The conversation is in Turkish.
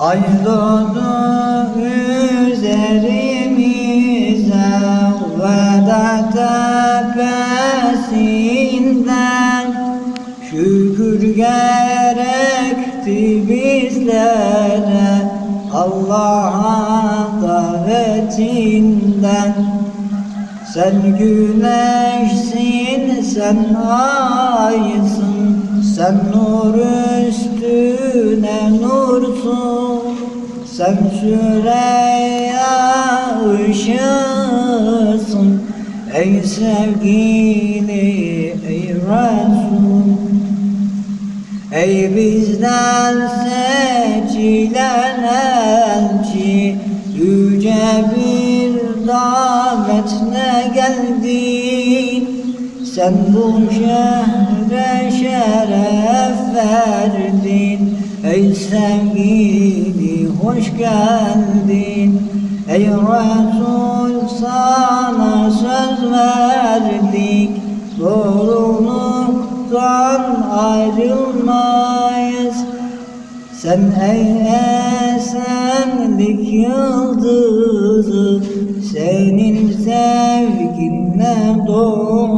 Ay doğdu üzerimize Veda tepesinden Şükür gerekti bizlere Allah'a davetinden. Sen güneşsin, sen aysın Sen nur üstüne nursun? Sen Süreyya ışığısın. Ey sevgili, ey Resul. Ey bizden seçilen elçi Yüce bir davetle geldin Sen bu şehre Ey sevgili hoş geldin. Ey Resul sana söz verdik. Doğruluktan ayrılmayız. Sen ey esenlik yıldızı Senin sevginle doğ